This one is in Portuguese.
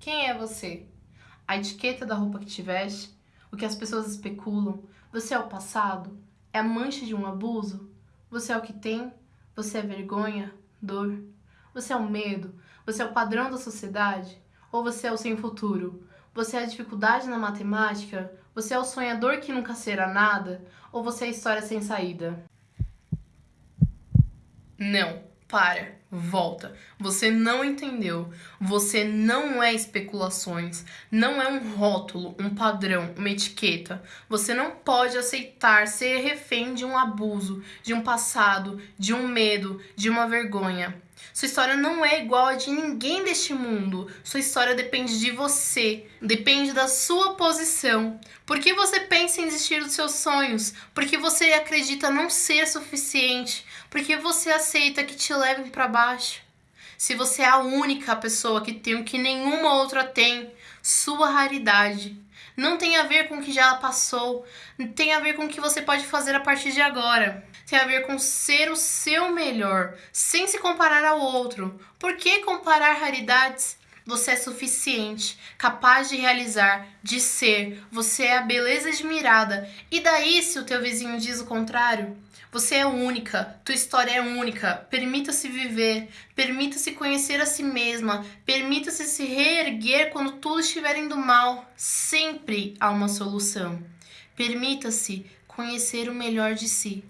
Quem é você? A etiqueta da roupa que te veste? O que as pessoas especulam? Você é o passado? É a mancha de um abuso? Você é o que tem? Você é vergonha? Dor? Você é o medo? Você é o padrão da sociedade? Ou você é o sem futuro? Você é a dificuldade na matemática? Você é o sonhador que nunca será nada? Ou você é a história sem saída? Não, para, volta. Você não entendeu. Você não é especulações. Não é um rótulo, um padrão, uma etiqueta. Você não pode aceitar ser refém de um abuso, de um passado, de um medo, de uma vergonha. Sua história não é igual a de ninguém deste mundo. Sua história depende de você, depende da sua posição. Por que você pensa em desistir dos seus sonhos? Porque você acredita não ser suficiente? Porque você aceita que te levem para baixo? Se você é a única pessoa que tem o que nenhuma outra tem, sua raridade não tem a ver com o que já passou, tem a ver com o que você pode fazer a partir de agora. Tem a ver com ser o seu melhor, sem se comparar ao outro. Por que comparar raridades? Você é suficiente, capaz de realizar, de ser. Você é a beleza admirada. E daí, se o teu vizinho diz o contrário? Você é única, tua história é única. Permita-se viver, permita-se conhecer a si mesma, permita-se se reerguer quando tudo estiver indo mal. Sempre há uma solução. Permita-se conhecer o melhor de si.